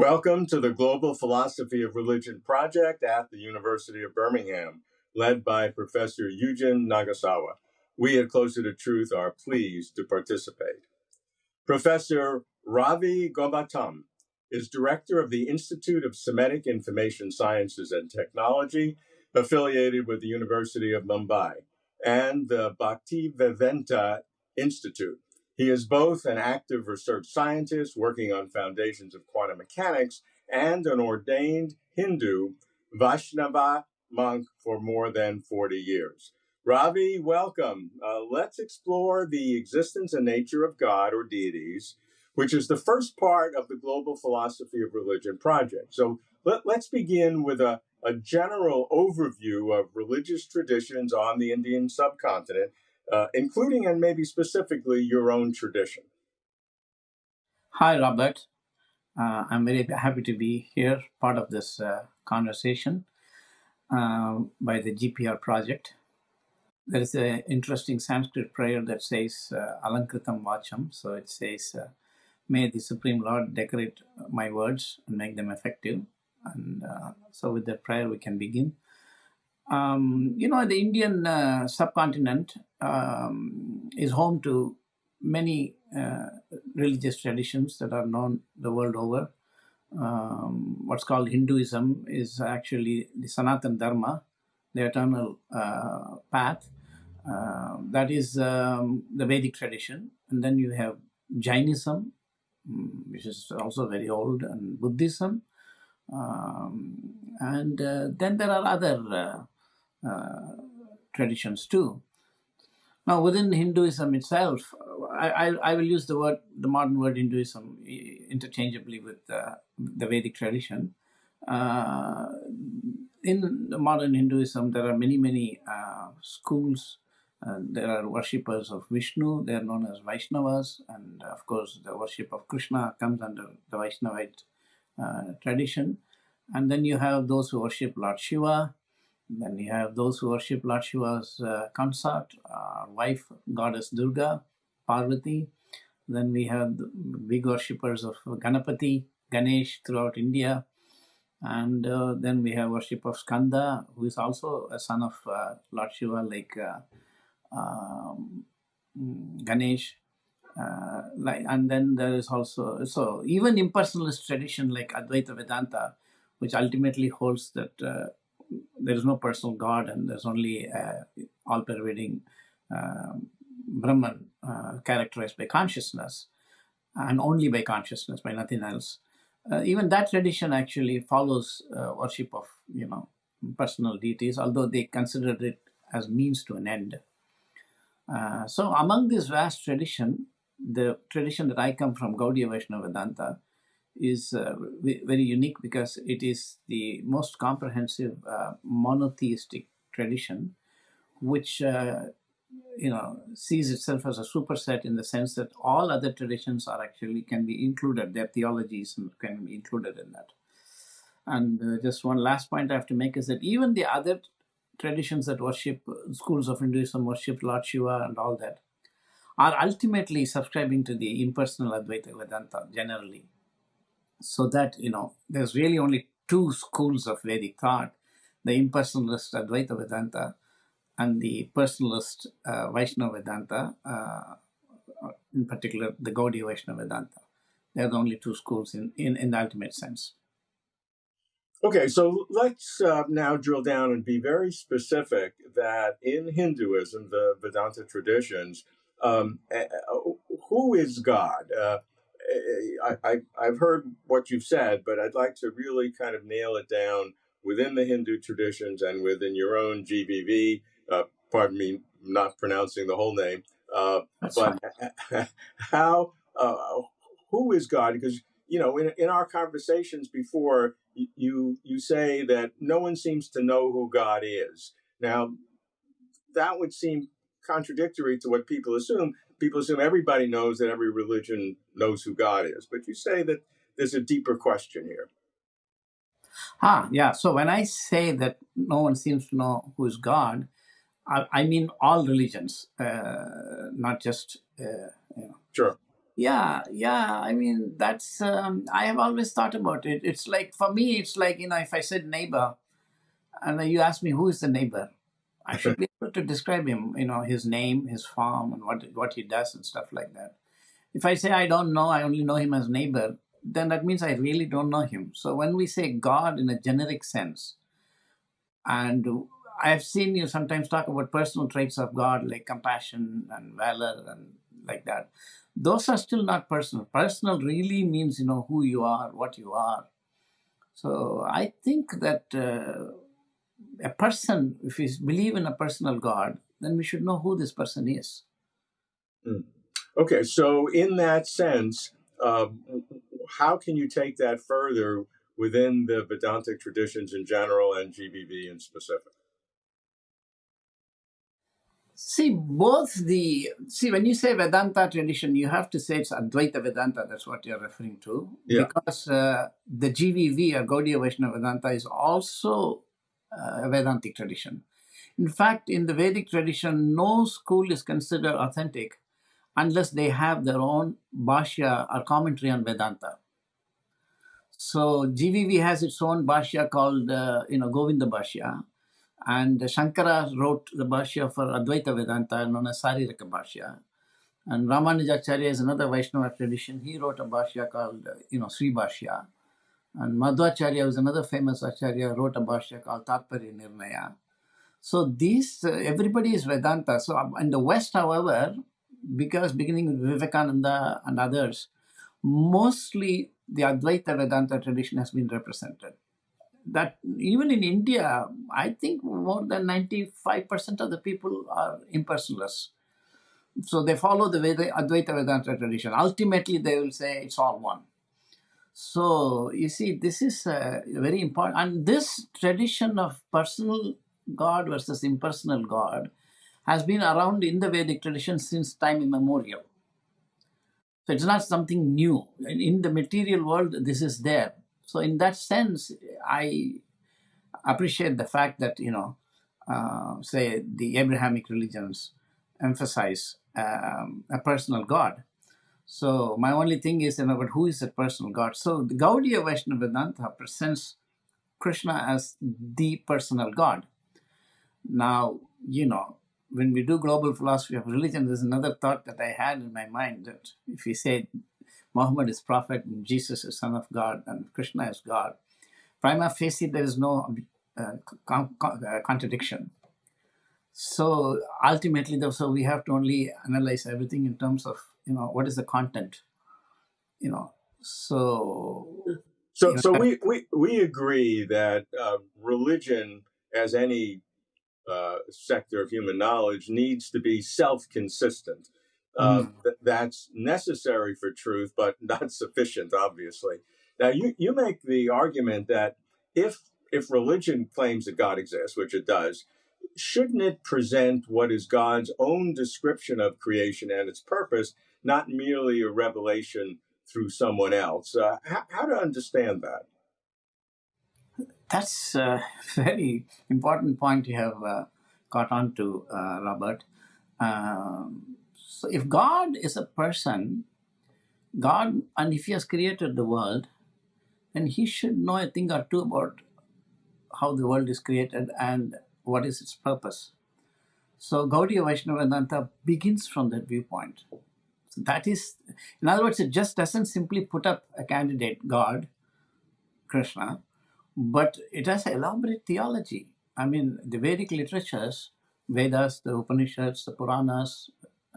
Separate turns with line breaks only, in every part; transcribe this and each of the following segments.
Welcome to the Global Philosophy of Religion project at the University of Birmingham, led by Professor Yujin Nagasawa. We at Closer to Truth are pleased to participate. Professor Ravi Gomatam is director of the Institute of Semantic Information Sciences and Technology, affiliated with the University of Mumbai, and the Bhaktivedanta Institute. He is both an active research scientist working on foundations of quantum mechanics and an ordained Hindu Vaishnava monk for more than 40 years. Ravi, welcome. Uh, let's explore the existence and nature of God or deities, which is the first part of the Global Philosophy of Religion project. So let, us begin with a, a general overview of religious traditions on the Indian subcontinent uh, including and maybe specifically your own tradition.
Hi, Robert. Uh, I'm very happy to be here, part of this uh, conversation uh, by the GPR project. There is an interesting Sanskrit prayer that says uh, Alankritam Vacham. So it says, uh, May the Supreme Lord decorate my words and make them effective. And so, with that prayer, we can begin. Um, you know, the Indian uh, subcontinent um, is home to many uh, religious traditions that are known the world over. Um, what's called Hinduism is actually the Sanatan Dharma, the eternal uh, path. Uh, that is um, the Vedic tradition. And then you have Jainism, mm, which is also very old, and Buddhism. Um, and uh, then there are other uh, uh, traditions too. Now, within Hinduism itself, I, I, I, will use the word, the modern word Hinduism interchangeably with uh, the Vedic tradition. Uh, in the modern Hinduism, there are many, many uh, schools. there are worshippers of Vishnu, they are known as Vaishnavas, and of course, the worship of Krishna comes under the Vaishnavite uh, tradition. And then you have those who worship Lord Shiva, then you have those who worship Lord Shiva's uh, consort, uh, wife, goddess Durga, Parvati. Then we have the big worshippers of Ganapati, Ganesh throughout India. And uh, then we have worship of Skanda, who is also a son of uh, Lord Shiva, like uh, um, Ganesh. Uh, like, and then there is also so even impersonalist tradition like Advaita Vedanta, which ultimately holds that there is no personal God and there's only all pervading um, Brahman uh, characterized by consciousness and only by consciousness, by nothing else. Uh, even that tradition actually follows uh, worship of, you know, personal deities, although they considered it as means to an end. Uh, so among this vast tradition, the tradition that I come from, Gaudiya Vaishnava Vedanta, is uh, very unique because it is the most comprehensive uh, monotheistic tradition, which uh, you know sees itself as a superset in the sense that all other traditions are actually can be included. Their theologies can be included in that. And uh, just one last point I have to make is that even the other traditions that worship schools of Hinduism worship Lord Shiva and all that are ultimately subscribing to the impersonal Advaita Vedanta generally so that you know there's really only two schools of Vedic thought: the impersonalist Advaita Vedanta and the personalist uh, Vaishnava Vedanta, uh, in particular the Gaudiya Vaishnava Vedanta. They're the only two schools in, in, in the ultimate sense.
Okay, so let's uh, now drill down and be very specific that in Hinduism, the Vedanta traditions, um, eh, eh, who is God? Uh, I, I, have heard what you've said, but I'd like to really kind of nail it down within the Hindu traditions and within your own GVV. Uh, pardon me, not pronouncing the whole name. Uh, but how, uh, who is God? Because you know, in, in our conversations before, you you say that no one seems to know who God is. Now, that would seem contradictory to what people assume people assume everybody knows that every religion knows who God is, but you say that there's a deeper question here.
Ah, yeah. So when I say that no one seems to know who is God, I, I mean all religions, uh, not just uh, you know,
sure.
Yeah, yeah. I mean, that's, um, I have always thought about it. It's like, for me, it's like, you know, if I said neighbor and you ask me who is the neighbor, I should be able to describe him, you know, his name, his farm, and what, what he does and stuff like that. If I say I don't know, I only know him as neighbor, then that means I really don't know him. So when we say God in a generic sense, and I've seen you sometimes talk about personal traits of God like compassion and valor and like that. Those are still not personal. Personal really means, you know, who you are, what you are. So I think that uh, a person, if we believe in a personal God, then we should know who this person is.
Mm. Okay, so in that sense, um, how can you take that further within the Vedantic traditions in general and GVV in specific?
See, both the see when you say Vedanta tradition, you have to say it's Advaita Vedanta. That's what you're referring to,
Yeah.
because uh, the GVV or Gaudiya Vaishnava Vedanta is also uh, Vedantic tradition. In fact, in the Vedic tradition, no school is considered authentic unless they have their own bhashya or commentary on Vedanta. So GVV has its own bhashya called, uh, you know, Govinda Bhashya, and Shankara wrote the bhashya for Advaita Vedanta known as Sariraka Bhashya. And Ramanujacharya is another Vaishnava tradition. He wrote a bhashya called, you know, Sri Bhashya. And Madhvacharya was another famous Acharya, wrote a bhashya called Tatparya Nirnaya. So these, uh, everybody is Vedanta. So um, in the West, however, because beginning with Vivekananda and others, mostly the Advaita Vedanta tradition has been represented. That even in India, I think more than 95% of the people are impersonalists. So they follow the Veda, Advaita Vedanta tradition. Ultimately, they will say it's all one. So you see, this is uh, very important. And this tradition of personal God versus impersonal God has been around in the Vedic tradition since time immemorial. So it's not something new. In in the material world, this is there. So in that sense, I appreciate the fact that, you know, uh, say the Abrahamic religions emphasize um, a personal God. So my only thing is, you know, but who is that personal God? So the Gaudiya Vaishnava Vedanta presents Krishna as the personal God. Now, you know, when we do global philosophy of religion, there's another thought that I had in my mind that if we say Muhammad is prophet and Jesus is son of God and Krishna is God, prima facie there is no uh, con- con- uh, contradiction. So ultimately, though, so we have to only analyze everything in terms of you know what is the content, you know. So
So,
you know,
so we, we, we agree that uh, religion, as any uh, sector of human knowledge, needs to be self consistent. Uh,
mm,
th- that's necessary for truth, but not sufficient, obviously. Now, you, you make the argument that if if religion claims that God exists, which it does, shouldn't it present what is God's own description of creation and its purpose, not merely a revelation through someone else? Uh, how, how to understand that?
that's a very important point you have uh, got on to, uh, Robert. Um, so if God is a person, God, and if He has created the world, then He should know a thing or two about how the world is created and what is its purpose. So Gaudiya Vaishnava Vedanta begins from that viewpoint. That is, in other words, it just doesn't simply put up a candidate, God, Krishna, but it has elaborate theology. I mean, the Vedic literatures, Vedas, the Upanishads, the Puranas,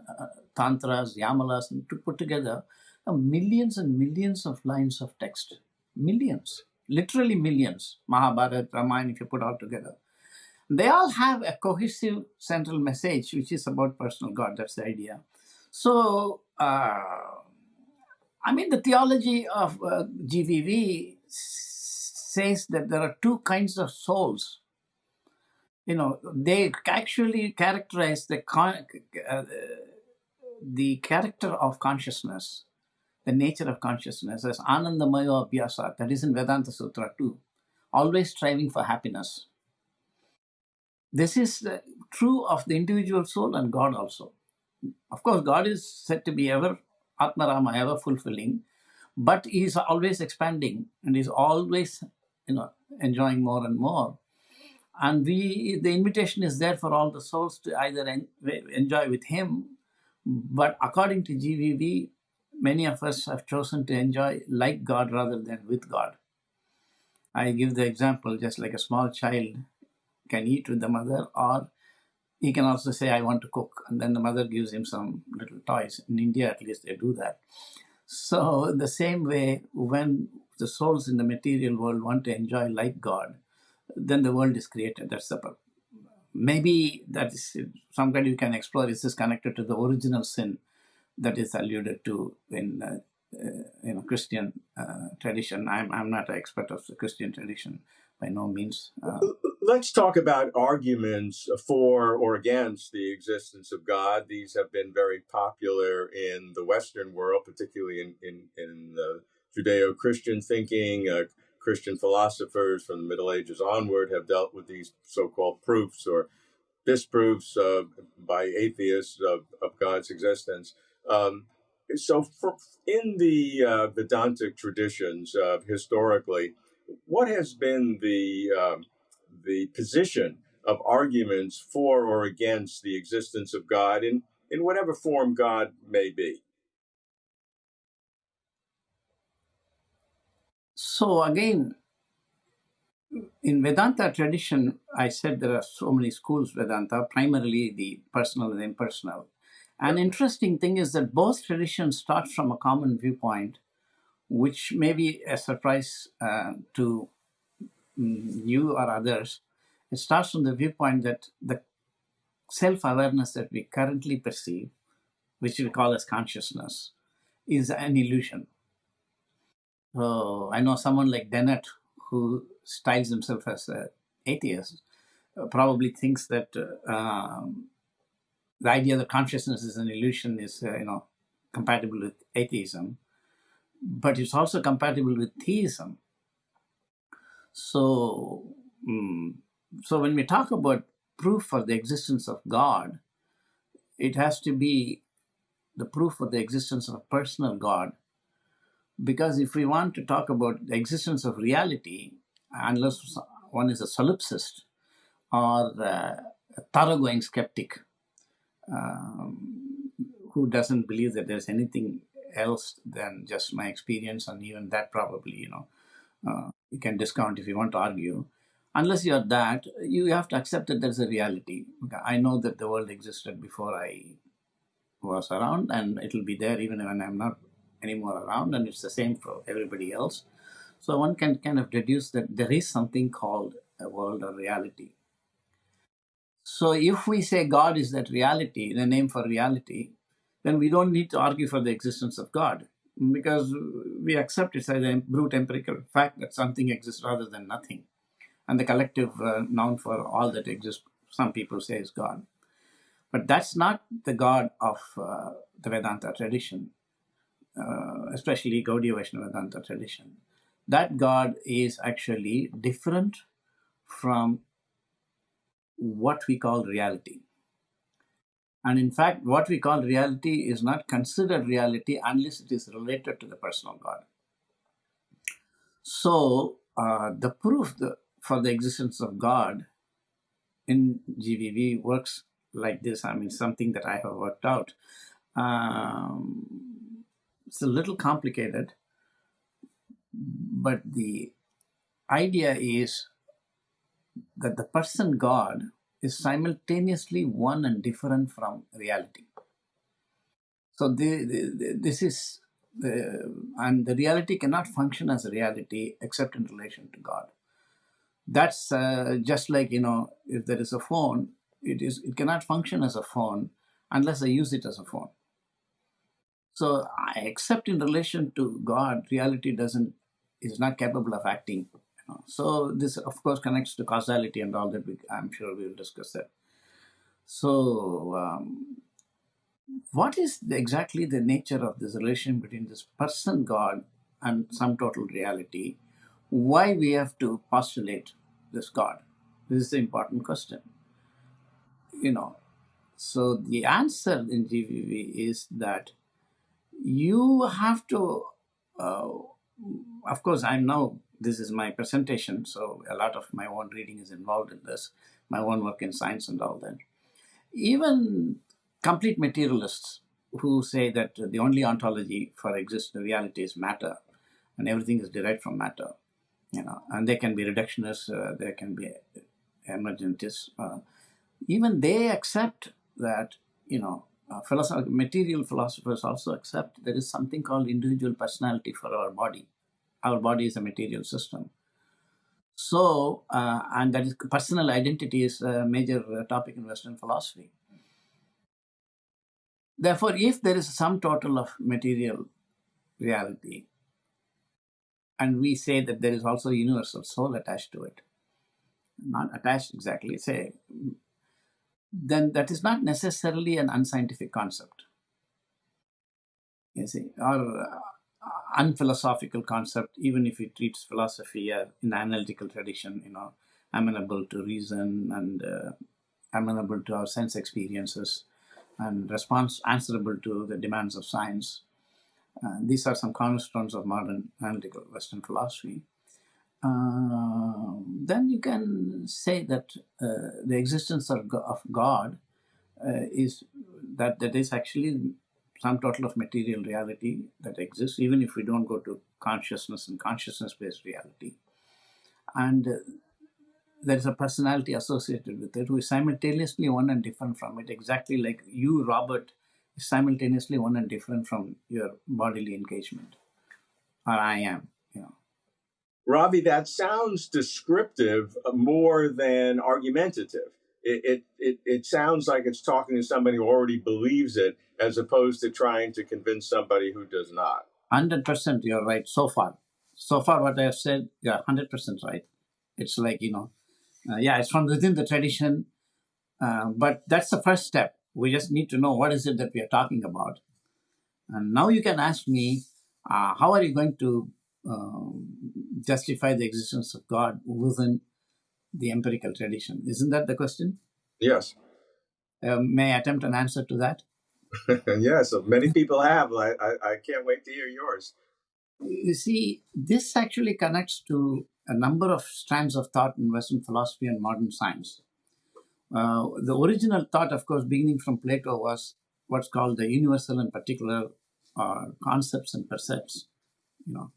uh, Tantras, Yamalas, and to put together are millions and millions of lines of text. Millions, literally millions. Mahabharata, Ramayana, if you put all together. They all have a cohesive central message, which is about personal God. That's the idea. So, uh, I mean, the theology of uh, GVV says that there are two kinds of souls. You know, they actually characterize the uh, the character of consciousness, the nature of consciousness as Anandamaya Abhyasa. That is in Vedanta Sutra too. Always striving for happiness. This is true of the individual soul and God also. Of course, God is said to be ever Atmarama, ever fulfilling, but he's always expanding and he's always, you know, enjoying more and more. And we, the invitation is there for all the souls to either en- enjoy with him, but according to GVV, many of us have chosen to enjoy like God rather than with God. I give the example just like a small child can eat with the mother, or he can also say, I want to cook, and then the mother gives him some little toys. In India, at least, they do that. So, in the same way, when the souls in the material world want to enjoy like God, then the world is created. That's the purpose. Maybe that is some kind you can explore. Is this connected to the original sin that is alluded to in uh, uh, you know Christian uh, tradition? I'm I'm not an expert of the Christian tradition by no means. Uh,
Let's talk about arguments for or against the existence of God. These have been very popular in the Western world, particularly in, in, in uh, Judeo Christian thinking. Uh, Christian philosophers from the Middle Ages onward have dealt with these so called proofs or disproofs uh, by atheists of, of God's existence. Um, so, for, in the uh, Vedantic traditions, uh, historically, what has been the um, the position of arguments for or against the existence of God in, in whatever form God may be.
so again, in Vedanta tradition, I said there are so many schools Vedanta, primarily the personal and impersonal. An interesting thing is that both traditions start from a common viewpoint, which may be a surprise uh, to mm, you or others. It starts from the viewpoint that the self awareness that we currently perceive, which we call as consciousness, is an illusion. So I know someone like Dennett, who styles himself as an atheist, uh, probably thinks that uh, um, the idea that consciousness is an illusion is, uh, you know, compatible with atheism, but it's also compatible with theism. So, mm, so when we talk about proof for the existence of God, it has to be the proof for the existence of a personal God. Because if we want to talk about the existence of reality, unless one is a solipsist or a thoroughgoing skeptic um, who doesn't believe that there's anything else than just my experience, and even that probably, you know, uh, you can discount if you want to argue. Unless you're that, you have to accept that there's a reality. I know that the world existed before I was around, and it'll be there even when I'm not anymore around, and it's the same for everybody else. So one can kind of deduce that there is something called a world or reality. So if we say God is that reality, the name for reality, then we don't need to argue for the existence of God because we accept it as a brute empirical fact that something exists rather than nothing. And the collective uh, noun for all that exists, some people say is God. But that's not the God of uh, the Vedanta tradition, uh, especially Gaudiya Vaishnava Vedanta tradition. That God is actually different from what we call reality. And in fact, what we call reality is not considered reality unless it is related to the personal God. So, uh, the proof the, for the existence of God in GVV works like this. I mean, something that I have worked out. Um, it's a little complicated, but the idea is that the person God is simultaneously one and different from reality. So the, the, this is the and the reality cannot function as a reality except in relation to God. That's uh, just like you know if there is a phone, it is it cannot function as a phone unless I use it as a phone. So I except in relation to God, reality doesn't is not capable of acting so this, of course, connects to causality and all that. We, I'm sure we will discuss that. So, um, what is the, exactly the nature of this relation between this person God and sum total reality? Why we have to postulate this God? This is the important question. You know, so the answer in GVV is that you have to, uh, of course, I'm now, this is my presentation, so a lot of my own reading is involved in this, my own work in science and all that. Even complete materialists who say that the only ontology for existing reality is matter and everything is derived from matter, you know, and they can be reductionists, uh, they can be emergentists. Uh, even they accept that, you know, uh, philosoph- material philosophers also accept there is something called individual personality for our body. Our body is a material system. So, uh, and that is personal identity is a major uh, topic in Western philosophy. Therefore, if there is sum total of material reality, and we say that there is also universal soul attached to it, not attached exactly, say, then that is not necessarily an unscientific concept. You see, or unphilosophical concept, even if it treats philosophy uh, in the analytical tradition, you know, amenable to reason and uh, amenable to our sense experiences and response answerable to the demands of science. Uh, these are some cornerstones of modern analytical Western philosophy. Uh, then you can say that uh, the existence of, of God uh, is that that is actually sum total of material reality that exists, even if we don't go to consciousness and consciousness-based reality. And uh, there is a personality associated with it who is simultaneously one and different from it, exactly like you, Robert, is simultaneously one and different from your bodily engagement, or I am. You know.
Ravi, that sounds descriptive more than argumentative. It, it, it, sounds like it's talking to somebody who already believes it as opposed to trying to convince somebody who does not.
Hundred percent, you're right. So far, so far, what I have said, you're hundred percent right. It's like you know, uh, yeah, it's from within the tradition, uh, but that's the first step. We just need to know what is it that we are talking about, and now you can ask me, uh, how are you going to um, justify the existence of God within the empirical tradition? Isn't that the question?
Yes.
Um, may I attempt an answer to that?
yes, many people have. I, I, I can't wait to hear yours.
You see, this actually connects to a number of strands of thought in Western philosophy and modern science. Uh, the original thought, of course, beginning from Plato, was what's called the universal and particular uh, concepts and percepts. You know,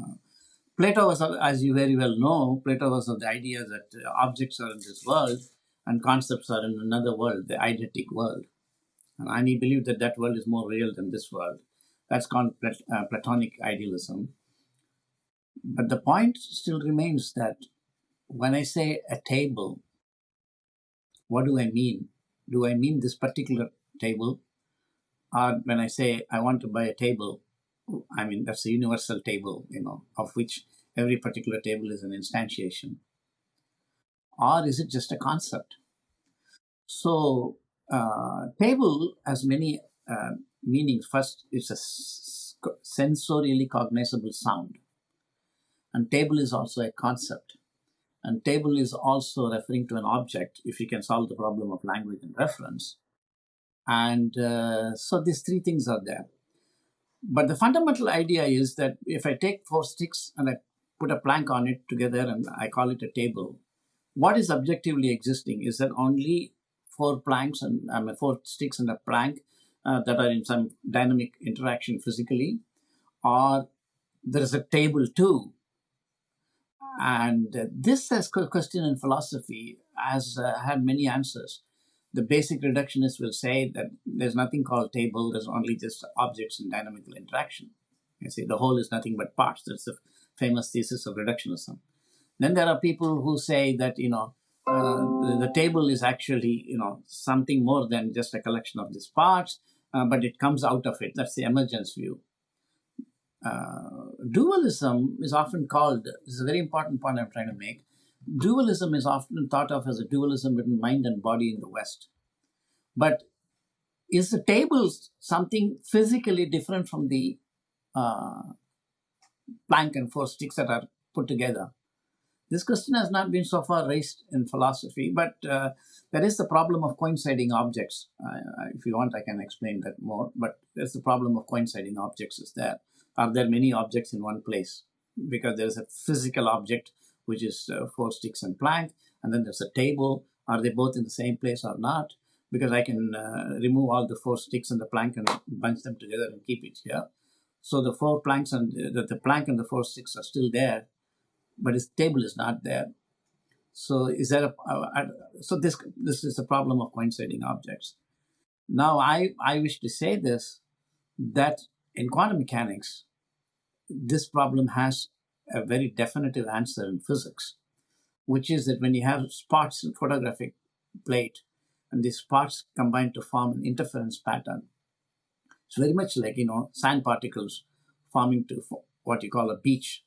uh, Plato was, as you very well know, Plato was of the idea that uh, objects are in this world and concepts are in another world, the eidetic world. And he believed that that world is more real than this world. That's called Plat- uh, Platonic idealism. But the point still remains that when I say a table, what do I mean? Do I mean this particular table? Or when I say I want to buy a table, I mean that's a universal table, you know, of which every particular table is an instantiation. Or is it just a concept? So, uh, table has many uh, meanings. First, it's a sensorially cognizable sound. And table is also a concept. And table is also referring to an object if you can solve the problem of language and reference. And uh, so these three things are there. But the fundamental idea is that if I take four sticks and I put a plank on it together and I call it a table, what is objectively existing is that only four planks and I mean, four sticks and a plank uh, that are in some dynamic interaction physically, or there is a table too. And this question in philosophy has uh, had many answers. The basic reductionists will say that there's nothing called table, there's only just objects in dynamical interaction. You see, the whole is nothing but parts. That's the famous thesis of reductionism. Then there are people who say that you know uh, the, the table is actually you know something more than just a collection of these parts, uh, but it comes out of it. That's the emergence view. Uh, dualism is often called. This is a very important point I'm trying to make. Dualism is often thought of as a dualism between mind and body in the West, but is the table something physically different from the uh, plank and four sticks that are put together? This question has not been so far raised in philosophy, but uh, there is the problem of coinciding objects. Uh, if you want, I can explain that more. But there's the problem of coinciding objects. Is there are there many objects in one place? Because there's a physical object which is uh, four sticks and plank, and then there's a table. Are they both in the same place or not? Because I can uh, remove all the four sticks and the plank and bunch them together and keep it here. So the four planks and the, the plank and the four sticks are still there, but his table is not there. So is that a, uh, so this this is the problem of coinciding objects. Now I I wish to say this that in quantum mechanics, this problem has a very definitive answer in physics, which is that when you have spots in photographic plate and these spots combine to form an interference pattern, it's very much like you know sand particles forming to what you call a beach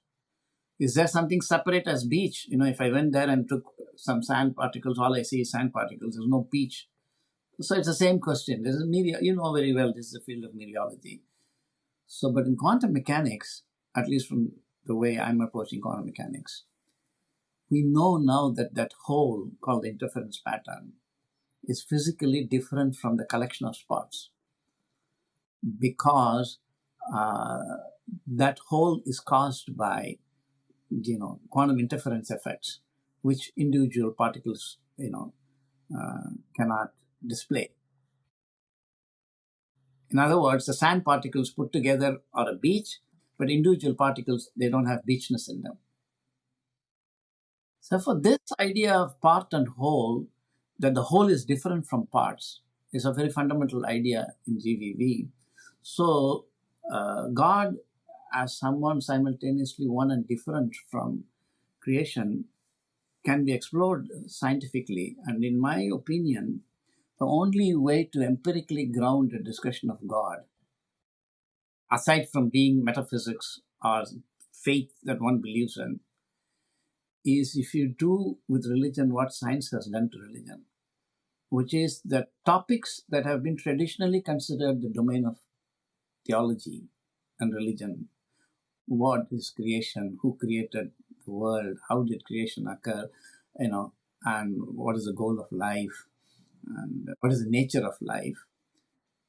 is there something separate as beach? You know, if I went there and took some sand particles, all I see is sand particles. There's no beach. So it's the same question. This is media. You know very well this is the field of mereology. So, but in quantum mechanics, at least from the way I'm approaching quantum mechanics, we know now that that whole called the interference pattern is physically different from the collection of spots because uh, that whole is caused by you know, quantum interference effects, which individual particles, you know, uh, cannot display. In other words, the sand particles put together are a beach, but individual particles, they don't have beachness in them. So for this idea of part and whole, that the whole is different from parts, is a very fundamental idea in GVV. So uh, God as someone simultaneously one and different from creation can be explored scientifically. And in my opinion, the only way to empirically ground a discussion of God, aside from being metaphysics or faith that one believes in, is if you do with religion what science has done to religion, which is that topics that have been traditionally considered the domain of theology and religion what is creation, who created the world, how did creation occur, you know, and what is the goal of life, and what is the nature of life.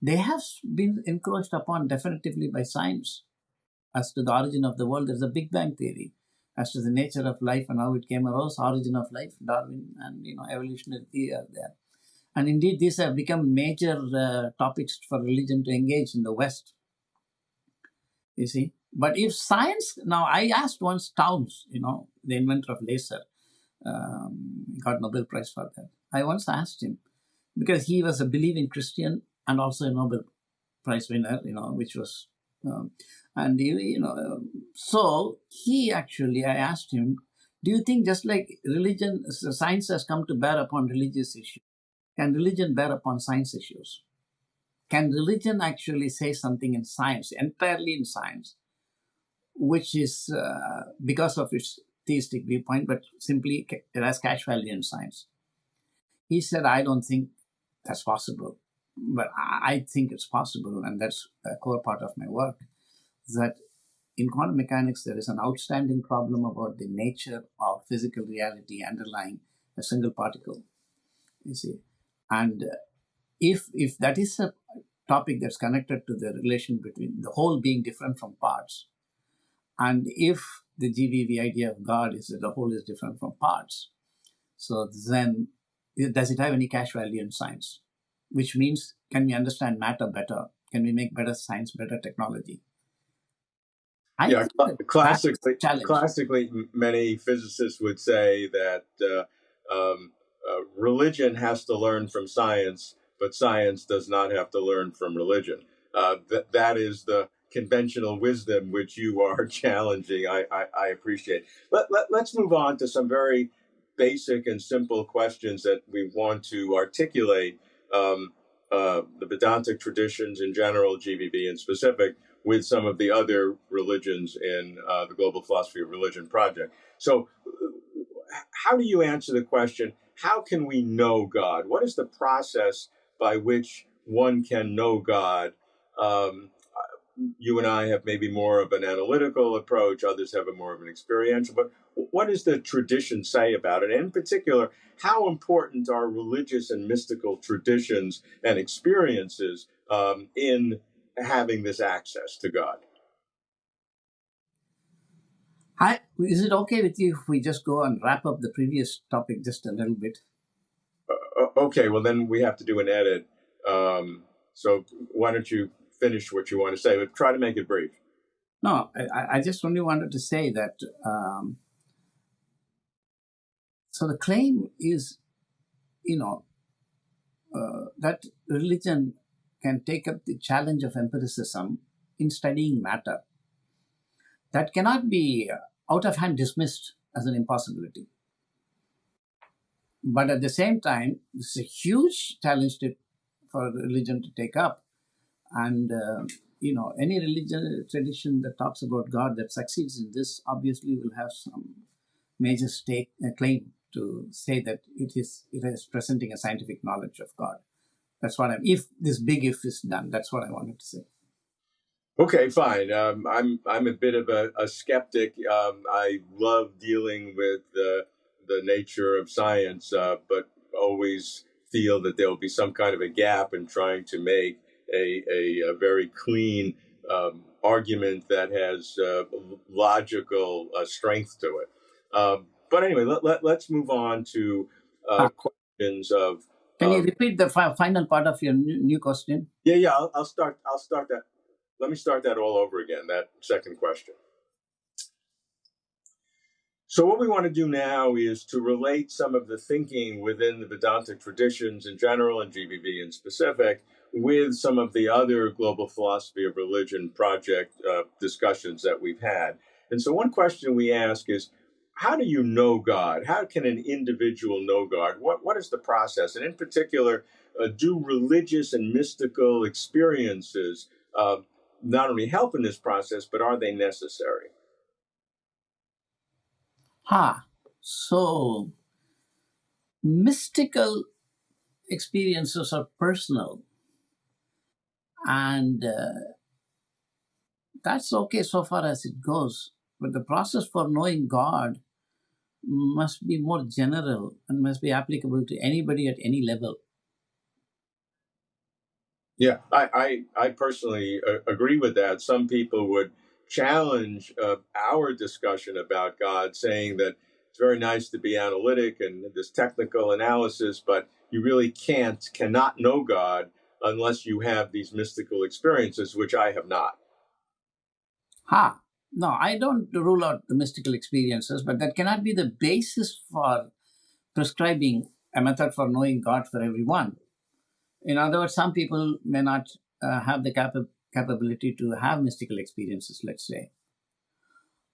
They have been encroached upon definitively by science as to the origin of the world. There's a Big Bang theory as to the nature of life and how it came arose, origin of life, Darwin, and you know evolutionary theory are there. And indeed, these have become major uh, topics for religion to engage in the West. You see, but if science, now I asked once Townes, you know, the inventor of laser, um, got Nobel Prize for that. I once asked him, because he was a believing Christian and also a Nobel Prize winner, you know, which was, um, and you, you know, um, so he actually, I asked him, do you think just like religion, science has come to bear upon religious issues, can religion bear upon science issues? Can religion actually say something in science, entirely in science, which is uh, because of its theistic viewpoint, but simply it has cash value in science. He said, I don't think that's possible, but I think it's possible, and that's a core part of my work, that in quantum mechanics, there is an outstanding problem about the nature of physical reality underlying a single particle. You see, and uh, if if that is a topic that's connected to the relation between the whole being different from parts, and if the GVV idea of God is that the whole is different from parts, so then does it have any cash value in science? Which means, can we understand matter better? Can we make better science, better technology?
I yeah, cl- classically, classically, many physicists would say that uh, um, uh, religion has to learn from science, but science does not have to learn from religion. Uh, th- that is the conventional wisdom which you are challenging. I, I, I appreciate. Let, let, let's move on to some very basic and simple questions that we want to articulate um, uh, the Vedantic traditions in general, GVV in specific, with some of the other religions in uh, the Global Philosophy of Religion project. So, how do you answer the question? How can we know God? What is the process by which one can know God? Um, you and I have maybe more of an analytical approach, others have a more of an experiential. But what does the tradition say about it? And in particular, how important are religious and mystical traditions and experiences um, in having this access to God?
Hi, is it okay with you if we just go and wrap up the previous topic just a little bit?
Uh, okay, well, then we have to do an edit. Um, so why don't you finish what you want to say, but try to make it brief.
No, I, I just only wanted to say that. Um, so the claim is, you know, uh, that religion can take up the challenge of empiricism in studying matter. That cannot be out of hand dismissed as an impossibility. But at the same time, it's a huge challenge to, for religion to take up and, uh, you know, any religion tradition that talks about God that succeeds in this obviously will have some major stake, uh, claim to say that it is, it is presenting a scientific knowledge of God. That's what I'm, if this big if is done, that's what I wanted to say.
Okay, fine. Um, I'm I'm a bit of a, a skeptic. Um, I love dealing with the the nature of science, uh, but always feel that there will be some kind of a gap in trying to make a, a, a very clean um, argument that has uh, logical uh, strength to it. Um, but anyway, let, let, us move on to uh, questions of.
Can you um, repeat the fi- final part of your new, new question?
Yeah, yeah. I'll, I'll start. I'll start that. Let me start that all over again. That second question. So, what we want to do now is to relate some of the thinking within the Vedantic traditions in general and GVV in specific with some of the other global philosophy of religion project uh, discussions that we've had. And so, one question we ask is how do you know God? How can an individual know God? What, what is the process? And in particular, uh, do religious and mystical experiences uh, not only help in this process, but are they necessary?
Ah, so mystical experiences are personal and uh, that's okay so far as it goes. But the process for knowing God must be more general and must be applicable to anybody at any level.
Yeah, I, I, I personally uh, agree with that. Some people would challenge uh, our discussion about God, saying that it's very nice to be analytic and this technical analysis, but you really can't, cannot know God unless you have these mystical experiences, which I have not.
Ha! No, I don't rule out the mystical experiences, but that cannot be the basis for prescribing a method for knowing God for everyone. In other words, some people may not uh, have the capa- capability to have mystical experiences, let's say.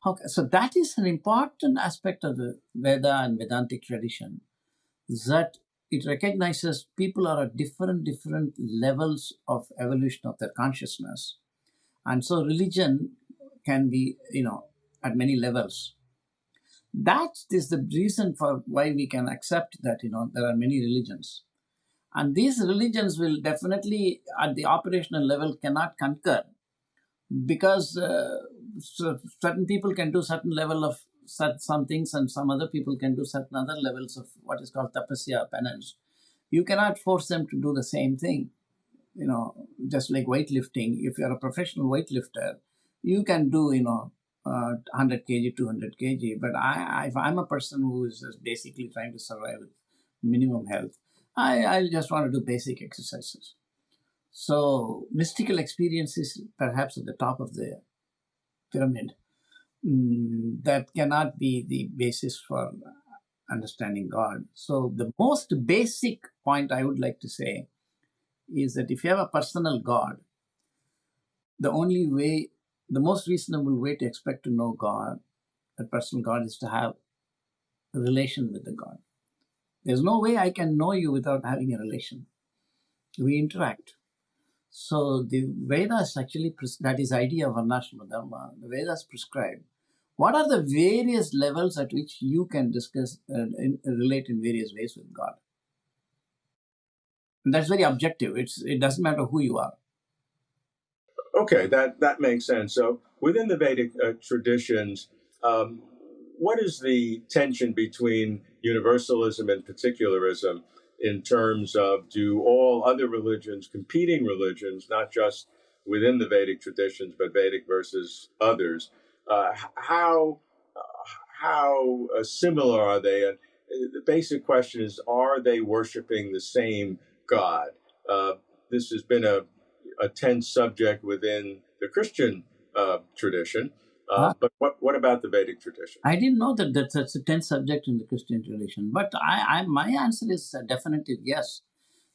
Okay, so that is an important aspect of the Veda and Vedantic tradition that it recognizes people are at different different levels of evolution of their consciousness. And so religion can be you know at many levels. That is the reason for why we can accept that you know there are many religions. And these religions will definitely at the operational level cannot concur because uh, certain people can do certain level of some things and some other people can do certain other levels of what is called tapasya penance. You cannot force them to do the same thing. You know just like weightlifting if you're a professional weightlifter you can do you know uh, 100 kg 200 kg. But I, if i'm a person who is just basically trying to survive with minimum health i i just want to do basic exercises. So mystical experience is perhaps at the top of the pyramid mm, that cannot be the basis for understanding God. So, the most basic point I would like to say is that if you have a personal God, the only way, the most reasonable way to expect to know God, a personal God, is to have a relation with the God. There's no way I can know you without having a relation. We interact. So the Vedas actually, that is idea of Varnashrama Dharma, the Vedas prescribe what are the various levels at which you can discuss and uh, relate in various ways with God? And that's very objective. It's it doesn't matter who you are.
Okay, that that makes sense. So within the Vedic uh, traditions, um, what is the tension between universalism and particularism in terms of do all other religions, competing religions, not just within the Vedic traditions, but Vedic versus others, uh, how how uh, similar are they? And the basic question is: Are they worshiping the same God? Uh, this has been a a tense subject within the Christian uh, tradition. Uh,
Ah,
but what what about the Vedic tradition?
I didn't know that that's such a tense subject in the Christian tradition, but I, I my answer is a definitive yes.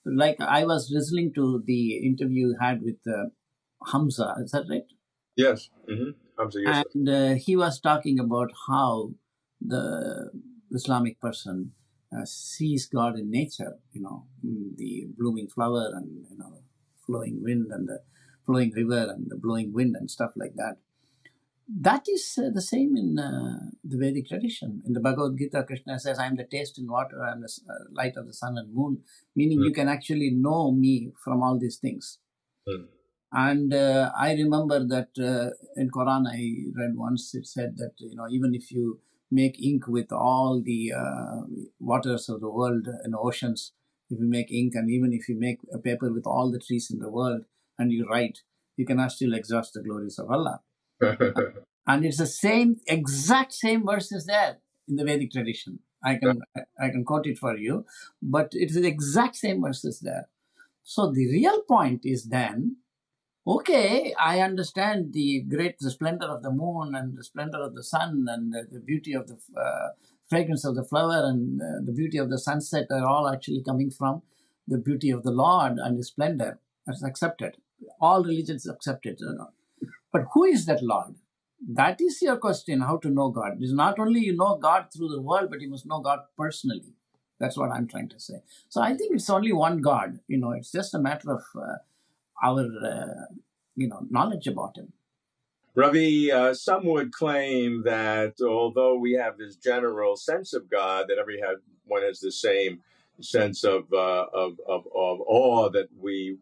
Like I was listening to the interview you had with uh, Hamza, is that right?
Yes. Mm-hmm. Hamza Yusuf.
And uh, he was talking about how the Islamic person uh, sees God in nature, you know, the blooming flower and you know, flowing wind and the flowing river and the blowing wind and stuff like that. That is uh, the same in uh, the Vedic tradition. In the Bhagavad Gita, Krishna says, "I am the taste in water, I am the uh, light of the sun and moon," meaning
Mm,
you can actually know me from all these things.
mm,
And uh, I remember that uh, in Quran I read once it said that you know even if you make ink with all the uh, waters of the world and oceans, if you make ink and even if you make a paper with all the trees in the world and you write, you cannot still exhaust the glories of Allah. And it's the same exact same verses there in the Vedic tradition. I can I can quote it for you, but it's the exact same verses there. So the real point is then okay, I understand the great the splendor of the moon and the splendor of the sun and the, the beauty of the uh, fragrance of the flower and uh, the beauty of the sunset are all actually coming from the beauty of the Lord and His splendor. That's accepted. All religions accept it. you know. But who is that Lord? That is your question, how to know God. It's not only you know God through the world, but you must know God personally. That's what I'm trying to say. So I think it's only one God. You know, it's just a matter of uh, our, uh, you know, knowledge about Him.
Ravi, uh, some would claim that although we have this general sense of God, that everyone has the same sense of, uh, of, of, of awe that we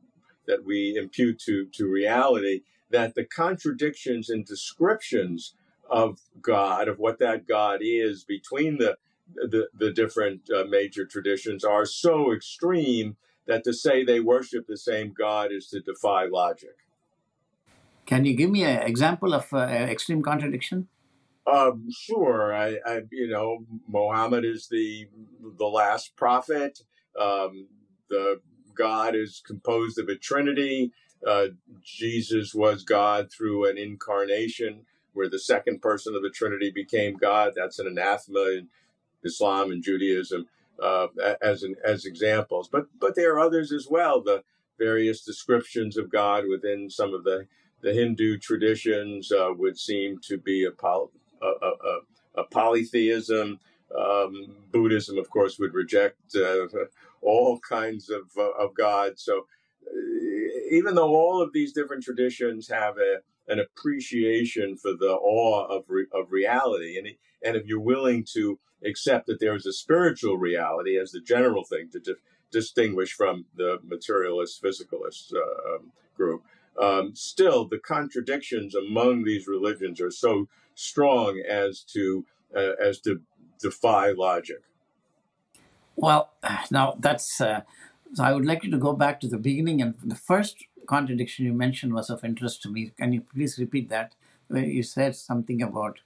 that we impute to, to reality, that the contradictions and descriptions of God, of what that God is between the the, the different uh, major traditions are so extreme that to say they worship the same God is to defy logic.
Can you give me an example of uh, extreme contradiction?
Um, sure. I, I, you know, Mohammed is the the last prophet. Um, the God is composed of a trinity. Uh, Jesus was God through an incarnation, where the second person of the Trinity became God. That's an anathema in Islam and Judaism uh, as an, as examples. But but there are others as well. The various descriptions of God within some of the the Hindu traditions uh, would seem to be a, poly, a, a, a, polytheism. Um, Buddhism, of course, would reject uh, all kinds of uh, of gods. So even though all of these different traditions have a an appreciation for the awe of re, of reality, and and if you're willing to accept that there is a spiritual reality as the general thing to di- distinguish from the materialist physicalist uh, um, group, um, still the contradictions among these religions are so strong as to uh, as to defy logic.
Well, now that's. Uh, so I would like you to go back to the beginning, and the first contradiction you mentioned was of interest to me. Can you please repeat that? Where you said something about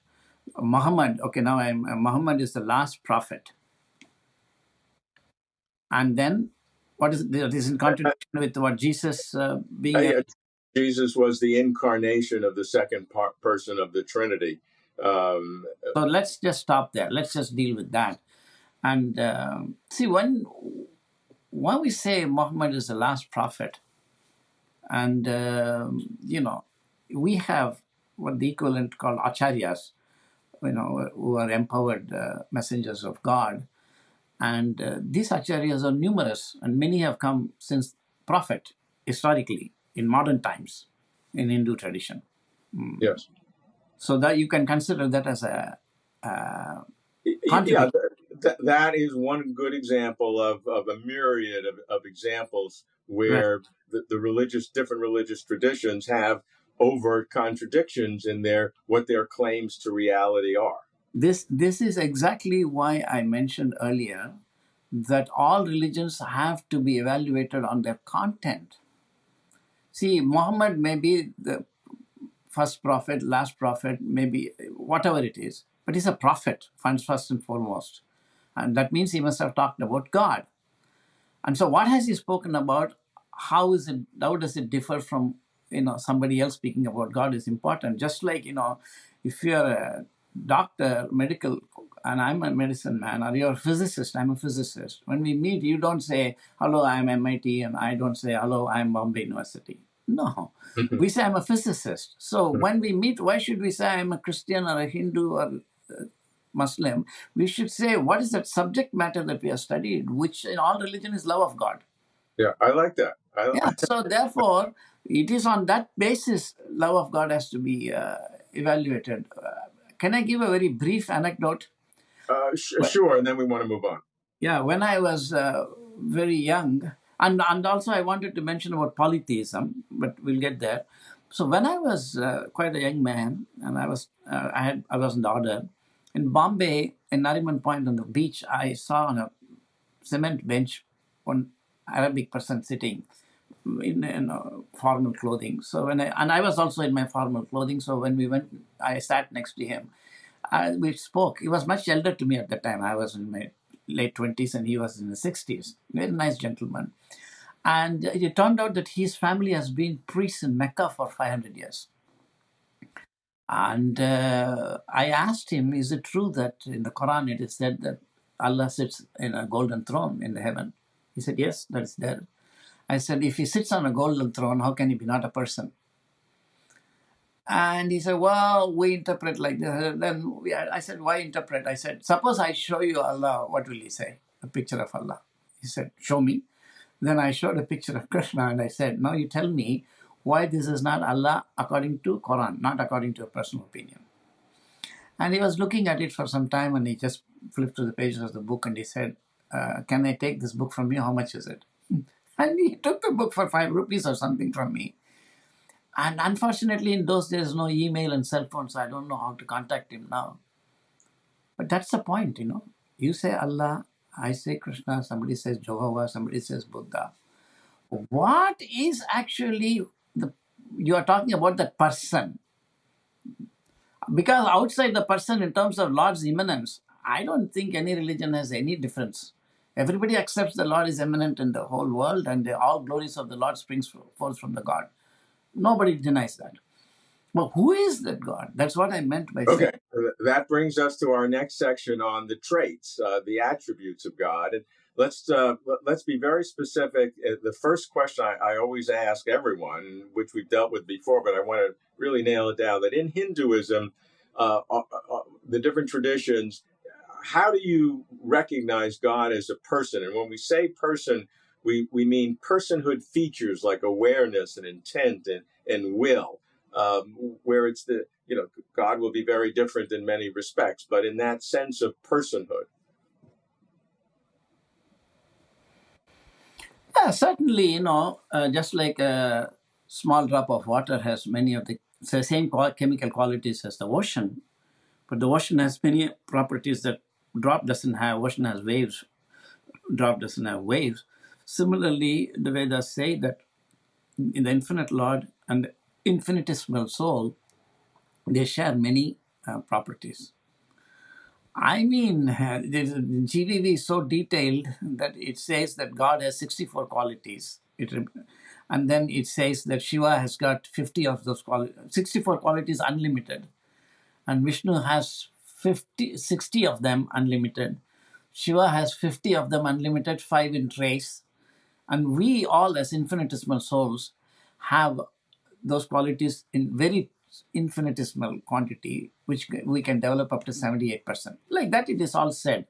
Muhammad. Okay, now I'm uh, Muhammad is the last prophet, and then what is that is in contradiction with what Jesus uh, being
Uh, Jesus was the incarnation of the second person of the Trinity. Um,
So let's just stop there. Let's just deal with that. And um see, when when we say Muhammad is the last prophet, and um, you know, we have what the equivalent called acharyas, you know, who are empowered uh, messengers of God, and uh, these acharyas are numerous, and many have come since prophet historically in modern times in Hindu tradition. Mm.
yes.
So that you can consider that as a uh,
Y- y-
contradiction.
Yeah, th- th- that is one good example of, of a myriad of, of examples
Right.
where the, the religious, different religious traditions have overt contradictions in their what their claims to reality are.
This this is exactly why I mentioned earlier that all religions have to be evaluated on their content. See, Muhammad may be the first prophet, last prophet, maybe whatever it is, but he's a prophet, first and foremost. And that means he must have talked about God. And so what has he spoken about? How is it how does it differ from you know somebody else speaking about God is important. Just like, you know, if you're a doctor, medical and I'm a medicine man, or you're a physicist, I'm a physicist. When we meet, you don't say, hello, I'm MIT, and I don't say, hello, I'm Bombay University. No, mm-hmm. we say I'm a physicist. So mm-hmm. when we meet, why should we say I'm a Christian or a Hindu or Muslim? We should say, what is that subject matter that we have studied, which in all religion is love of God.
Yeah, I like that. I like
Yeah, so therefore, it is on that basis love of God has to be uh, evaluated. Uh, can I give a very brief anecdote?
Uh, sh- sure, and then we want to move on.
Yeah, when I was uh, very young, and and also I wanted to mention about polytheism, but we'll get there. So when I was uh, quite a young man, and I was uh, I had I was in the order in Bombay in Nariman Point on the beach, I saw on a cement bench one Arabic person sitting in, in uh, formal clothing. So when I and I was also in my formal clothing. So when we went, I sat next to him. I, we spoke. He was much elder to me at the time. I was in my late twenties and he was in his sixties. Very nice gentleman. And it turned out that his family has been priests in Mecca for 500 years. And uh, I asked him, is it true that in the Quran it is said that Allah sits in a golden throne in the heaven? He said, yes, that is there. I said, if he sits on a golden throne, how can he be not a person? And he said, well, we interpret like this. Then we, I said, why interpret? I said, suppose I show you Allah, what will he say? A picture of Allah. He said, show me. Then I showed a picture of Krishna and I said, now you tell me why this is not Allah according to Quran, not according to a personal opinion. And he was looking at it for some time and he just flipped to the pages of the book and he said, uh, can I take this book from you? How much is it? And he took the book for five rupees or something from me. And unfortunately, in those days, no email and cell phone, so I don't know how to contact him now. But that's the point, you know. You say Allah, I say Krishna, somebody says Jehovah, somebody says Buddha. What is actually you are talking about that person? Because outside the person, in terms of Lord's immanence, I don't think any religion has any difference. Everybody accepts the Lord is immanent in the whole world, and the, all glories of the Lord springs forth from the God. Nobody denies that. But who is that God? That's what I meant by saying.
Okay, that brings us to our next section on the traits, uh, the attributes of God, and let's uh, let's be very specific. Uh, The first question I, I always ask everyone, which we've dealt with before, but I want to really nail it down, that in Hinduism, uh, uh, uh, the different traditions, how do you recognize God as a person? And when we say person, we, we mean personhood features like awareness and intent and, and will, um, where it's the, you know, God will be very different in many respects, but in that sense of personhood.
Yeah, certainly, you know, uh, just like a small drop of water has many of the the same chemical qualities as the ocean, but the ocean has many properties that drop doesn't have. Ocean has waves, drop doesn't have waves. Similarly, the Vedas say that in the infinite Lord and the infinitesimal soul, they share many uh, properties. I mean, there's- GVV is so detailed that it says that God has 64 qualities. It, and then it says that Shiva has got 50 of those qualities, 64 qualities unlimited. And Vishnu has 50, 60 of them unlimited. Shiva has 50 of them unlimited, five in trace. And we all, as infinitesimal souls, have those qualities in very infinitesimal quantity, which we can develop up to 78%. Like that, it is all said.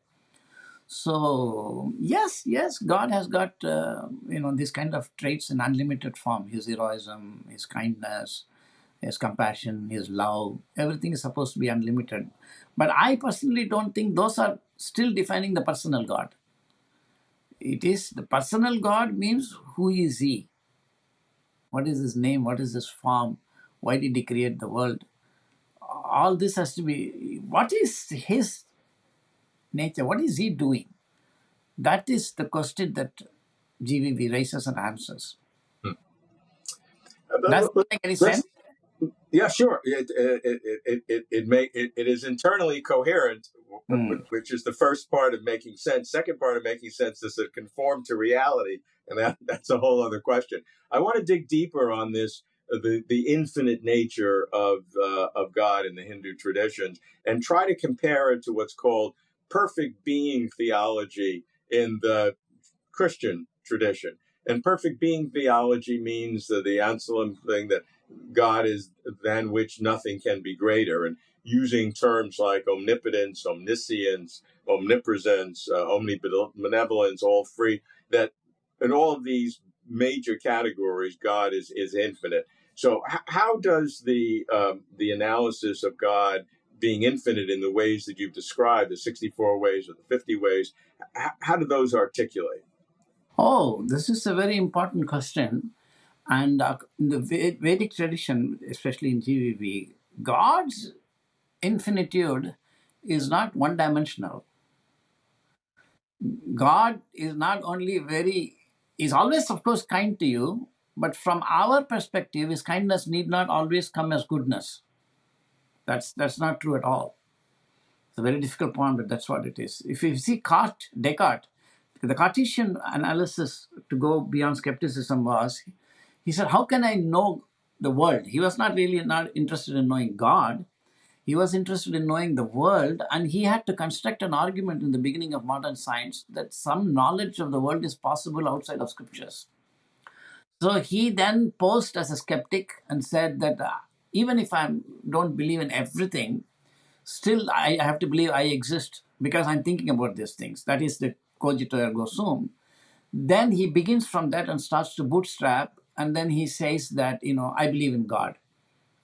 So yes, yes, God has got uh, you know these kind of traits in unlimited form. His heroism, His kindness, His compassion, His love. Everything is supposed to be unlimited. But I personally don't think those are still defining the personal God. It is the personal God means who is He? What is His name? What is His form? Why did He create the world? All this has to be. What is His nature? What is He doing? That is the question that GVV raises and answers.
Uh,
Does
let-
that make any sense?
Yeah, sure. It it it it it, it, may, it, it is internally coherent, w-
Hmm.
which is the first part of making sense. Second part of making sense is to conform to reality, and that that's a whole other question. I want to dig deeper on this. Uh, The, the infinite nature of uh, of God in the Hindu traditions, and try to compare it to what's called perfect being theology in the Christian tradition. And perfect being theology means the, the Anselm thing that God is than which nothing can be greater, and using terms like omnipotence, omniscience, omnipresence, uh, omnibenevolence, all free. That in all of these major categories, God is is infinite. So, how does the um, the analysis of God being infinite in the ways that you've described, the sixty four ways or the fifty ways, h- how do those articulate?
Oh, this is a very important question. And uh, in the Ve- Vedic tradition, especially in GVV, God's infinitude is not one dimensional. God is not only very, is always, of course, kind to you, but from our perspective, his kindness need not always come as goodness. That's, that's not true at all. It's a very difficult point, but that's what it is. If you see Descartes, the Cartesian analysis to go beyond skepticism was, he said, "How can I know the world?" He was not really not interested in knowing God. He was interested in knowing the world, and he had to construct an argument in the beginning of modern science that some knowledge of the world is possible outside of scriptures. So he then posed as a skeptic and said that uh, even if I don't believe in everything, still I have to believe I exist because I'm thinking about these things. That is the cogito ergo sum. Then he begins from that and starts to bootstrap, and then he says that you know I believe in God,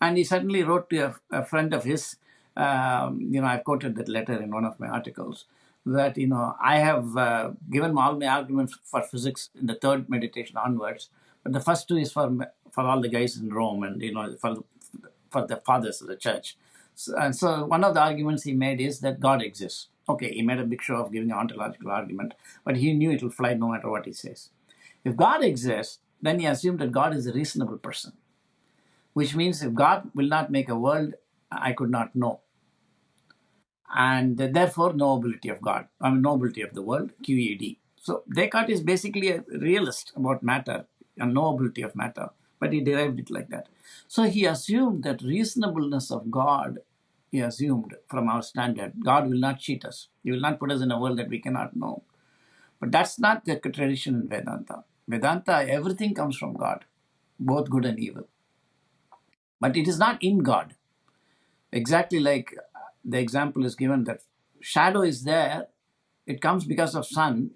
and he suddenly wrote to a, a friend of his. Um, you know, I've quoted that letter in one of my articles that you know I have uh, given all my arguments for physics in the third meditation onwards, the first two is for for all the guys in Rome and you know for for the fathers of the church. So, and so one of the arguments he made is that God exists. Okay, he made a big show of giving an ontological argument, but he knew it will fly no matter what he says. If God exists, then he assumed that God is a reasonable person, which means if God will not make a world I could not know, and therefore knowability of God, I mean knowability of the world, QED. So Descartes is basically a realist about matter and knowability of matter, but he derived it like that. So he assumed that reasonableness of God, he assumed from our standard, God will not cheat us. He will not put us in a world that we cannot know. But that's not the tradition in Vedanta. Vedanta, everything comes from God, both good and evil. But it is not in God. Exactly like the example is given that shadow is there, it comes because of sun.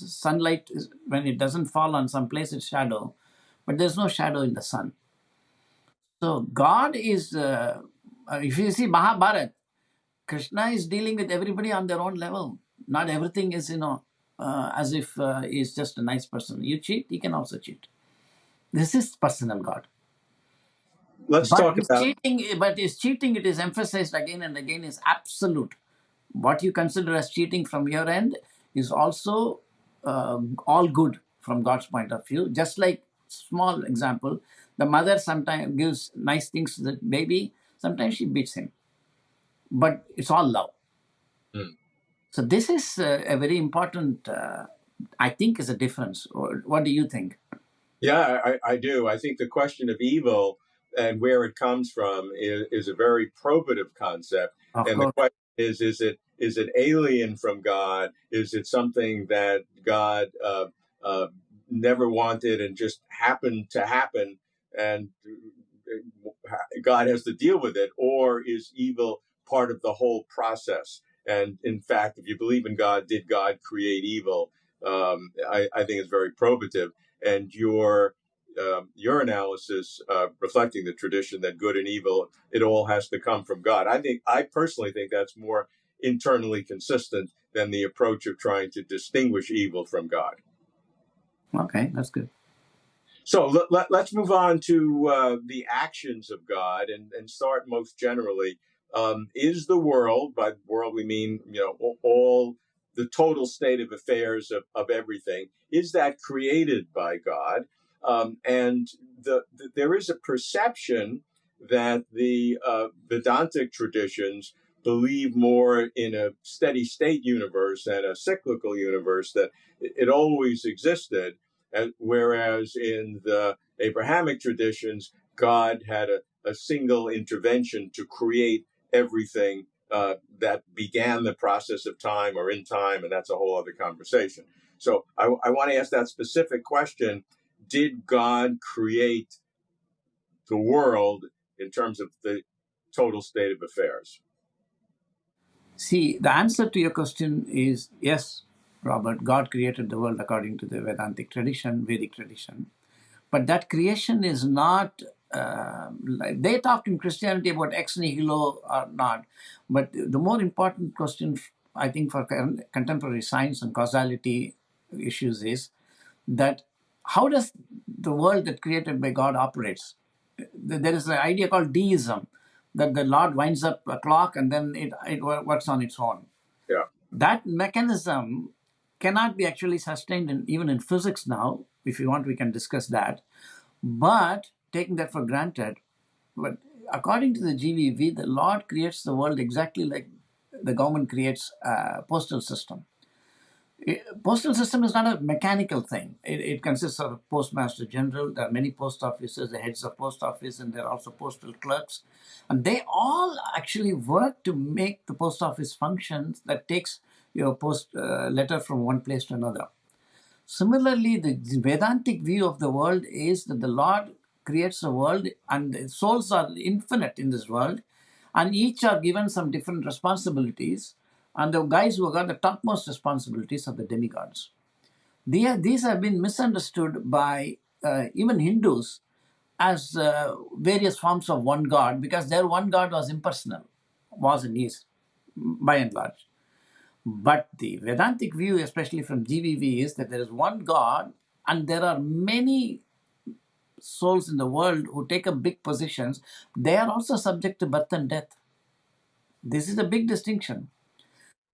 Sunlight is when it doesn't fall on some place, it's shadow, but there's no shadow in the sun. So God is, uh, if you see Mahabharat, Krishna is dealing with everybody on their own level. Not everything is, you know, uh, as if uh, he's just a nice person. You cheat, he can also cheat. This is personal God.
Let's
But
talk about
cheating, but is cheating, it is emphasized again and again, is absolute. What you consider as cheating from your end is also uh, all good from God's point of view. Just like small example, the mother sometimes gives nice things to the baby. Sometimes she beats him, but it's all love.
Hmm.
So this is uh, a very important. Uh, I think is a difference. Or what do you think?
Yeah, I, I do. I think the question of evil and where it comes from is, is a very probative concept.
Of
and the question is: is it is it alien from God? Is it something that God uh, uh, never wanted and just happened to happen, and uh, God has to deal with it, or is evil part of the whole process? And in fact, if you believe in God, did God create evil? Um, I, I think it's very probative, and your um, your analysis uh, reflecting the tradition that good and evil it all has to come from God. I think I personally think that's more internally consistent than the approach of trying to distinguish evil from God.
okay, that's good.
So let, let, us move on to uh, the actions of God and, and start most generally. Um, is the world, by world we mean, you know, all the total state of affairs of, of everything, is that created by God? Um, and the, the, there is a perception that the uh, Vedantic traditions believe more in a steady state universe and a cyclical universe, that it always existed and whereas in the Abrahamic traditions, God had a, a single intervention to create everything uh, that began the process of time or in time, and that's a whole other conversation. So I, I want to ask that specific question Did God create the world in terms of the total state of affairs?
See, the answer to your question is yes, Robert, God created the world according to the Vedantic tradition, Vedic tradition. But that creation is not, uh, like they talked in Christianity about ex nihilo or not. But the more important question, I think, for contemporary science and causality issues is that how does the world that created by God operates? There is an idea called deism that the Lord winds up a clock and then it, it works on its own.
Yeah.
That mechanism cannot be actually sustained in, even in physics now. If you want, we can discuss that. But taking that for granted, but according to the GVV, the Lord creates the world exactly like the government creates a postal system. Postal system is not a mechanical thing. It, it, consists of postmaster general. There are many post offices, the heads of post office, and there are also postal clerks, and they all actually work to make the post office functions. That takes your post uh, letter from one place to another. Similarly, the Vedantic view of the world is that the Lord creates the world and the souls are infinite in this world and each are given some different responsibilities and the guys who got the topmost responsibilities are the demigods. these have been misunderstood by uh, even Hindus as uh, various forms of one god because their one god was impersonal, was and is, by and large. But the Vedantic view, especially from GVV, is that there is one God and there are many souls in the world who take up big positions. They are also subject to birth and death. This is a big distinction.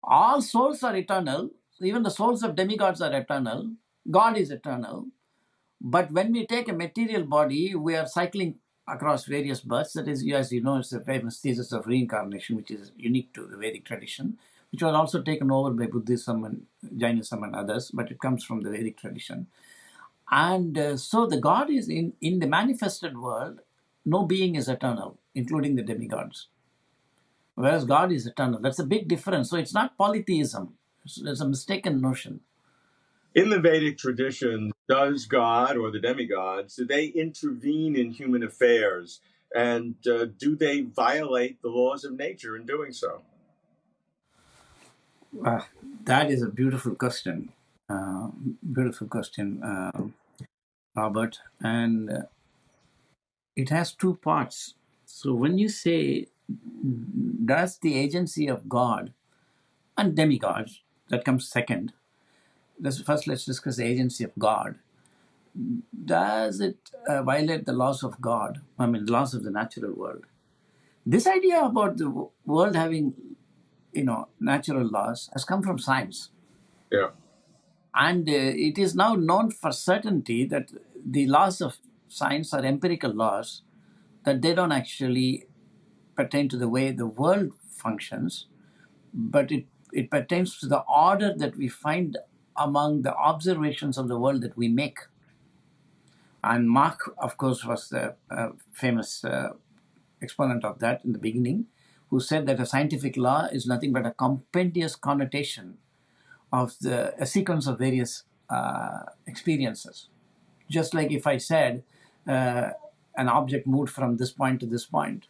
All souls are eternal. Even the souls of demigods are eternal. God is eternal. But when we take a material body, we are cycling across various births. That is, as you know, it's the famous thesis of reincarnation, which is unique to the Vedic tradition which was also taken over by Buddhism and Jainism and others, but it comes from the Vedic tradition. And uh, so the God is in, in the manifested world, no being is eternal, including the demigods. Whereas God is eternal. That's a big difference. So it's not polytheism, it's, it's a mistaken notion.
In the Vedic tradition, does God or the demigods, do they intervene in human affairs? And uh, do they violate the laws of nature in doing so?
Uh, that is a beautiful question. Uh, beautiful question, uh, Robert. And uh, it has two parts. So when you say, does the agency of God and demigods, that comes second. Let's, first, let's discuss the agency of God. Does it uh, violate the laws of God? I mean, the laws of the natural world. This idea about the world having you know, natural laws has come from science.
Yeah.
And uh, it is now known for certainty that the laws of science are empirical laws, that they don't actually pertain to the way the world functions, but it, it pertains to the order that we find among the observations of the world that we make. And Mach, of course, was the uh, famous uh, exponent of that in the beginning who said that a scientific law is nothing but a compendious connotation of the a sequence of various uh, experiences. Just like if I said uh, an object moved from this point to this point,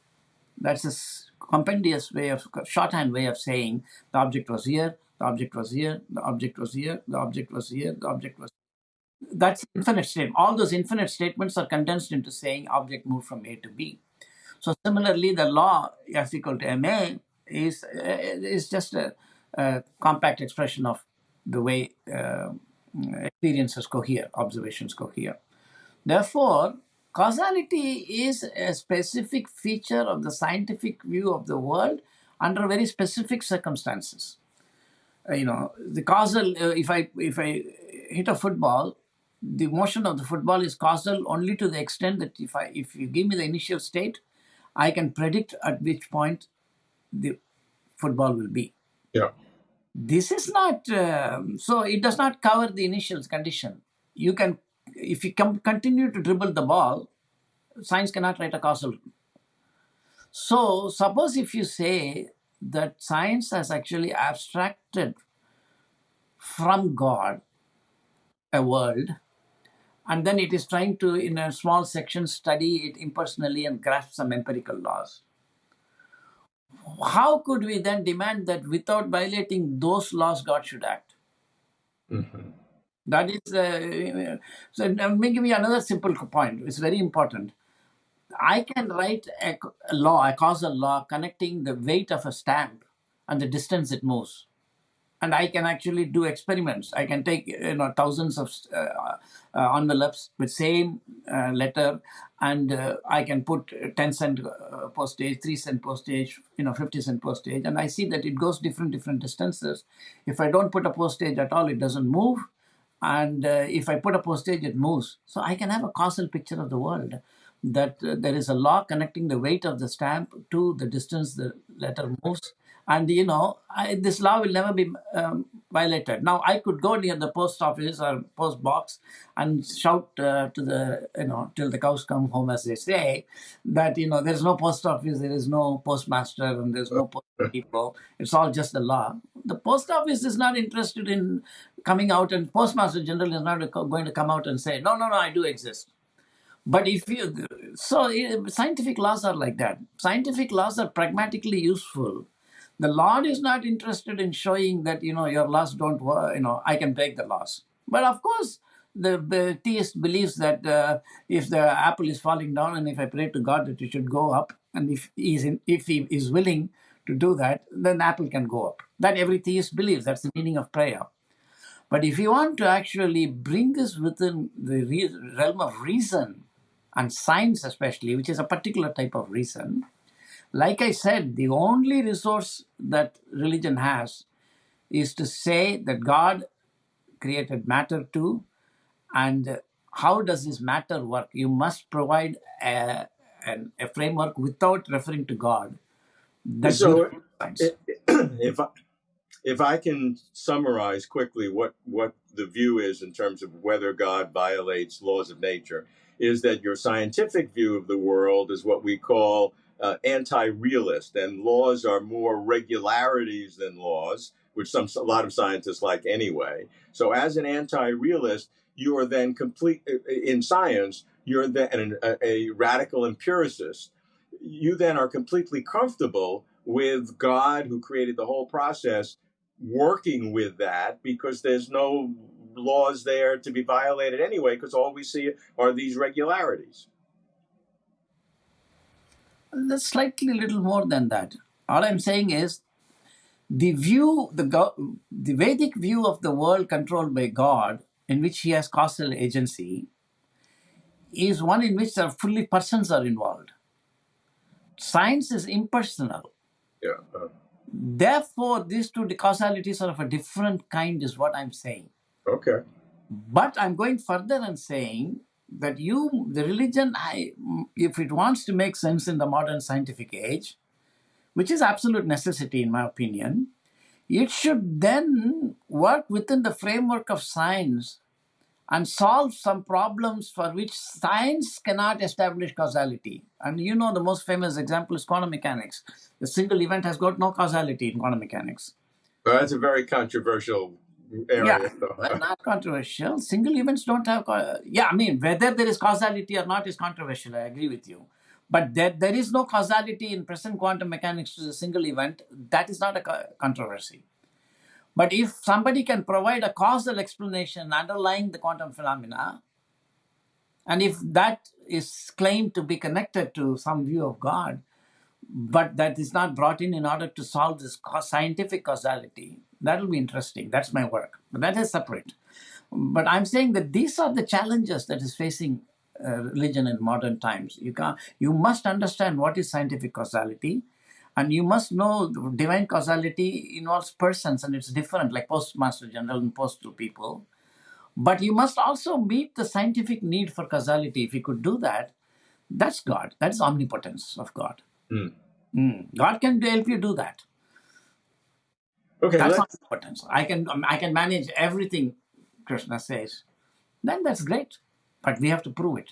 that's a compendious way of shorthand way of saying the object was here, the object was here, the object was here, the object was here, the object was. That's infinite statement. All those infinite statements are condensed into saying object moved from A to B. So similarly, the law F equal to ma is is just a, a compact expression of the way uh, experiences cohere, observations cohere. Therefore, causality is a specific feature of the scientific view of the world under very specific circumstances. Uh, you know, the causal. Uh, if I if I hit a football, the motion of the football is causal only to the extent that if I if you give me the initial state, I can predict at which point the football will be.
Yeah.
This is not um, so. It does not cover the initial condition. You can, if you continue to dribble the ball, science cannot write a causal. So suppose if you say that science has actually abstracted from God a world, and then it is trying to, in a small section, study it impersonally and grasp some empirical laws. How could we then demand that without violating those laws, God should act?
Mhm.
That is, uh, so let me give you another simple point. It's very important. I can write a, law, a causal law, connecting the weight of a stamp and the distance it moves. And I can actually do experiments. I can take you know thousands of uh, uh, envelopes with same uh, letter, and uh, I can put 10 cent postage, 3 cent postage, you know, 50 cent postage, and I see that it goes different different distances. If I don't put a postage at all, it doesn't move and uh, if I put a postage, it moves. So I can have a causal picture of the world that uh, there is a law connecting the weight of the stamp to the distance the letter moves. And you know, I, this law will never be um, violated. Now, I could go near the post office or post box and shout uh, to the, you know, till the cows come home, as they say, that, you know, there's no post office, there is no postmaster, and there's no post people. It's all just the law. The post office is not interested in coming out, and postmaster general is not going to come out and say, no, no, no, I do exist. But if you, so eh, scientific laws are like that. Scientific laws are pragmatically useful. The Lord is not interested in showing that, you know, your laws don't work, you know, I can break the laws. But of course, the, the theist believes that uh, if the apple is falling down and if I pray to God that it should go up, and if he is, in, if he is willing to do that, then the apple can go up. That every theist believes. That's the meaning of prayer. But if you want to actually bring this within the re- realm of reason and science, especially, which is a particular type of reason, like I said, the only resource that religion has is to say that God created matter too, and how does this matter work? You must provide a, an- a framework without referring to God. That's
So, if I, if I can summarize quickly what what the view is in terms of whether God violates laws of nature, is that your scientific view of the world is what we call uh, anti-realist, and laws are more regularities than laws, which some a lot of scientists like anyway. So, as an anti-realist, you are then complete in science. You're then a, a radical empiricist. You then are completely comfortable with God, who created the whole process, working with that because there's no laws there to be violated anyway, because all we see are these regularities.
That's slightly little more than that. All I'm saying is the view, the, the Vedic view of the world controlled by God, in which he has causal agency, is one in which there are fully persons are involved. Science is impersonal.
Yeah. uh,
Therefore, these two causalities are of a different kind, is what I'm saying.
okay.
But I'm going further and saying that you, the religion, I, if it wants to make sense in the modern scientific age, which is absolute necessity in my opinion, it should then work within the framework of science and solve some problems for which science cannot establish causality. And you know the most famous example is quantum mechanics. The single event has got no causality in quantum mechanics.
Well, that's a very controversial area.
Yeah,
so-
well, not controversial. Single events don't have. Yeah, I mean, whether there is causality or not is controversial. I agree with you. But that there is no causality in present quantum mechanics to the single event, that is not a co- controversy. But if somebody can provide a causal explanation underlying the quantum phenomena, and if that is claimed to be connected to some view of God, but that is not brought in in order to solve this scientific causality, that will be interesting. That's my work. But that is separate. But I'm saying that these are the challenges that is facing uh, religion in modern times. You can you must understand what is scientific causality, and you must know divine causality involves persons and it's different, like postmaster general and postal people. But you must also meet the scientific need for causality. If you could do that, that's God. That's omnipotence of God.
Mm.
Mm. God can help you do that.
Okay,
That's
let's,
omnipotence. I can um, I can manage everything. Krishna says. Then that's great, but we have to prove it.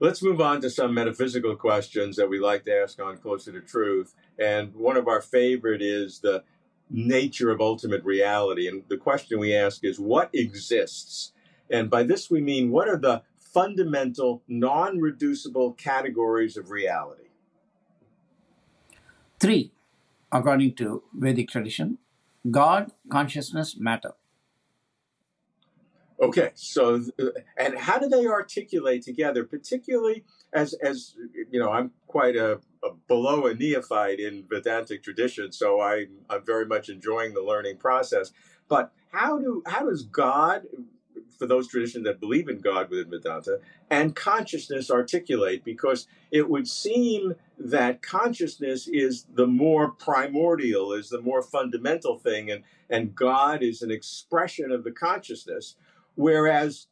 let's move on to some metaphysical questions that we like to ask on Closer to Truth. And one of our favorite is the nature of ultimate reality. And the question we ask is what exists? And by this we mean what are the fundamental, non reducible categories of reality?
Three, according to Vedic tradition, God, consciousness, matter.
Okay, so and how do they articulate together, particularly as as you know, I'm quite a, a below a neophyte in Vedantic tradition, so I'm I'm very much enjoying the learning process. But how do how does God, for those traditions that believe in God within Vedanta, and consciousness articulate? Because it would seem that consciousness is the more primordial, is the more fundamental thing, and and God is an expression of the consciousness Whereas,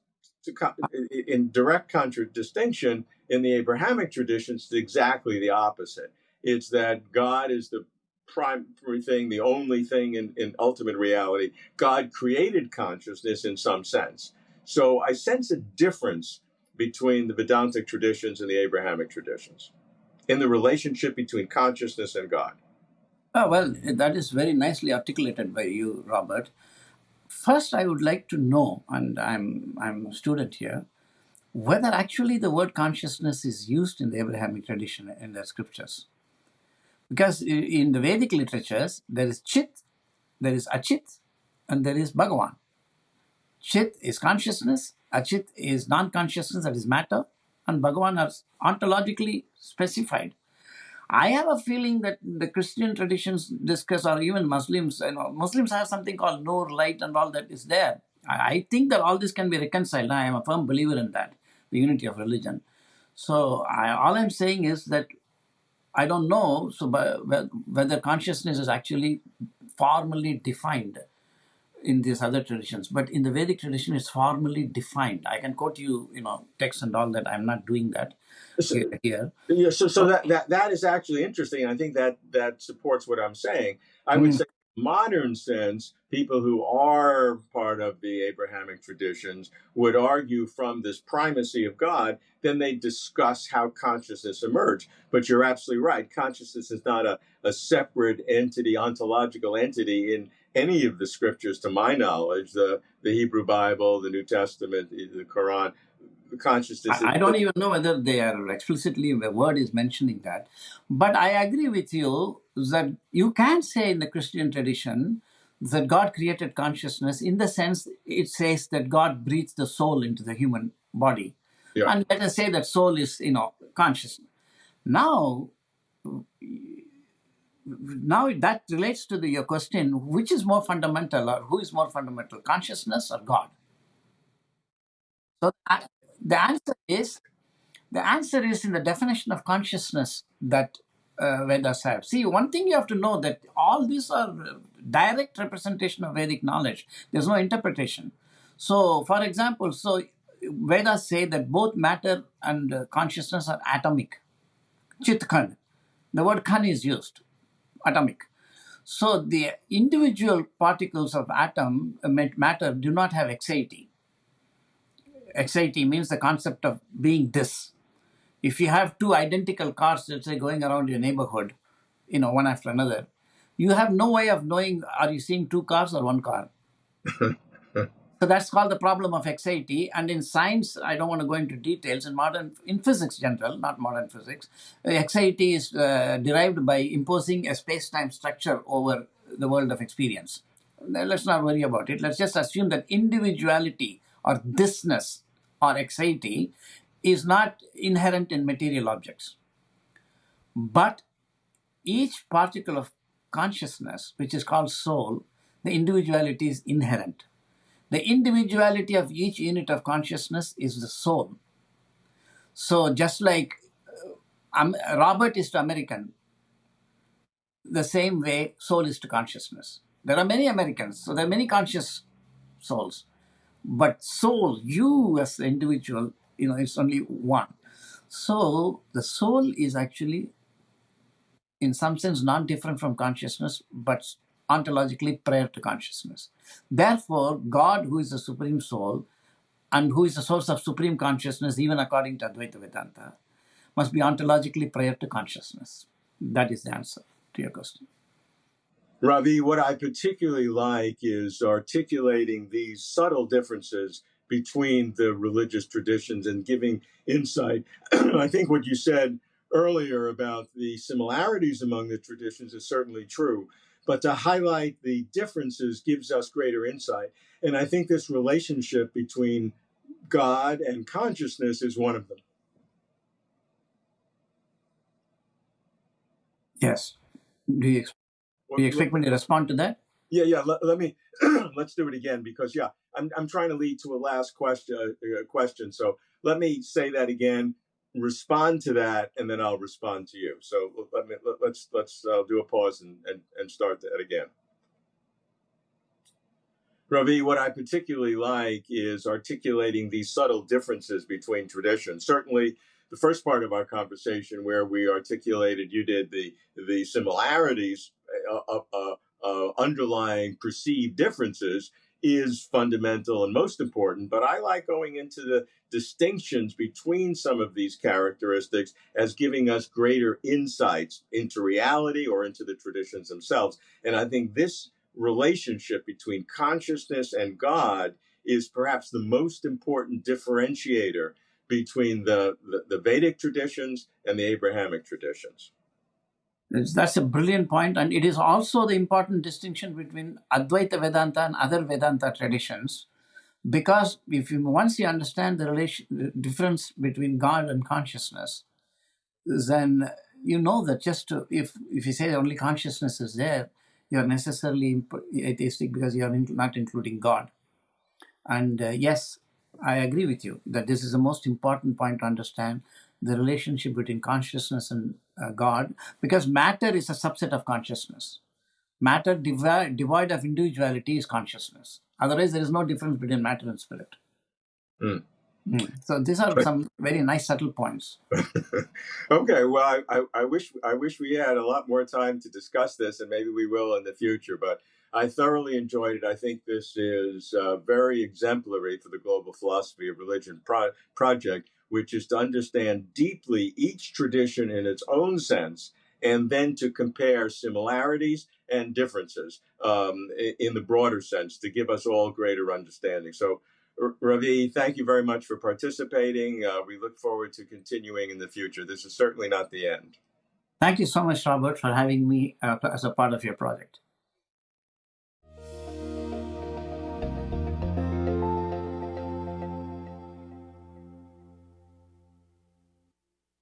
in direct contradistinction, in the Abrahamic traditions, it's exactly the opposite. It's that God is the primary thing, the only thing in, in ultimate reality. God created consciousness in some sense. So I sense a difference between the Vedantic traditions and the Abrahamic traditions in the relationship between consciousness and God.
Oh, well, that is very nicely articulated by you, Robert. First, I would like to know, and I'm, I'm a student here, whether actually the word consciousness is used in the Abrahamic tradition in the scriptures. Because in the Vedic literatures, there is Chit, there is Achit, and there is Bhagavan. Chit is consciousness, Achit is non consciousness, that is matter, and Bhagavan are ontologically specified. I have a feeling that the Christian traditions discuss, or even Muslims, you know, Muslims have something called Noor, light, and all that is there. I, think that all this can be reconciled. I am a firm believer in that, the unity of religion. So I, all I'm saying is that I don't know so by, whether consciousness is actually formally defined in these other traditions, but in the Vedic tradition, it's formally defined. I can quote you, you know, text and all that. I'm not doing that
So,
here.
yeah, so, so that, that that is actually interesting. I think that that supports what I'm saying. I would
Mm.
say, modern sense, people who are part of the Abrahamic traditions would argue from this primacy of God. Then they discuss how consciousness emerged. But you're absolutely right. Consciousness is not a, a separate entity, ontological entity in any of the scriptures, to my knowledge. The the Hebrew Bible, the New Testament, the Quran. Consciousness
I I don't even know whether they are explicitly the word is mentioning that, but I agree with you that you can say in the Christian tradition that God created consciousness in the sense it says that God breathes the soul into the human body,
yeah.
and let us say that soul is you know conscious. Now, now that relates to the, your question: which is more fundamental, or who is more fundamental, consciousness or God? So a- the answer is The answer is in the definition of consciousness that uh, Vedas have. See, one thing you have to know that all these are uh, direct representation of Vedic knowledge. There's no interpretation. So, for example, so Vedas say that both matter and uh, consciousness are atomic. Chit Khan. The word Khan is used, atomic. So the individual particles of atom uh, matter do not have haecceity. Haecceity means the concept of being this. If you have two identical cars, let's say, going around your neighborhood, you know, one after another, you have no way of knowing are you seeing two cars or one car. So that's called the problem of haecceity. And in science, I don't want to go into details. In modern, in physics, general, not modern physics, uh, haecceity is uh, derived by imposing a space-time structure over the world of experience. Let's not worry about it. Let's just assume that individuality or thisness or haecceity is not inherent in material objects, but each particle of consciousness, which is called soul, the individuality is inherent. The individuality of each unit of consciousness is the soul. So just like um, Robert is to American, the same way soul is to consciousness. There are many Americans, so there are many conscious souls. But soul, you as the individual, you know, it's only one. So the soul is actually, in some sense, not different from consciousness, but ontologically prior to consciousness. Therefore, God, who is the supreme soul and who is the source of supreme consciousness, even according to Advaita Vedanta, must be ontologically prior to consciousness. That is the answer to your question.
Ravi, what I particularly like is articulating these subtle differences between the religious traditions and giving insight. I think what you said earlier about the similarities among the traditions is certainly true, but to highlight the differences gives us greater insight. And I think this relationship between God and consciousness is one of them.
Yes. Do you, do you expect me to respond to that?
Yeah, yeah. Let, let me let's do it again because yeah, I'm I'm trying to lead to a last question uh, question. So let me say that again, respond to that, and then I'll respond to you. So let me let, let's let's uh, do a pause and, and and start that again. Ravi, what I particularly like is articulating these subtle differences between traditions. Certainly, the first part of our conversation, where we articulated, you did the the similarities uh, uh, uh, underlying perceived differences is fundamental and most important. But I like going into the distinctions between some of these characteristics as giving us greater insights into reality or into the traditions themselves. And I think this relationship between consciousness and God is perhaps the most important differentiator between the, the, the Vedic traditions and the Abrahamic traditions.
That's a brilliant point, and it is also the important distinction between Advaita Vedanta and other Vedanta traditions, because if you once you understand the relation, the difference between God and consciousness, then you know that just to, if if you say only consciousness is there, you are necessarily atheistic because you are not including God. And uh, yes, I agree with you that this is the most important point to understand the relationship between consciousness and uh, God, because matter is a subset of consciousness. Matter devoid, devoid of individuality is consciousness. Otherwise, there is no difference between matter and spirit. Mm. Mm. So these are some very nice subtle points.
okay, well, I, I, I, wish I wish we had a lot more time to discuss this, and maybe we will in the future. But I thoroughly enjoyed it. I think this is uh, very exemplary for the Global Philosophy of Religion pro- project which is to understand deeply each tradition in its own sense and then to compare similarities and differences um, in the broader sense to give us all greater understanding. So, Ravi, thank you very much for participating. Uh, we look forward to continuing in the future. This is certainly not the end.
Thank you so much, Robert, for having me uh, as a part of your project.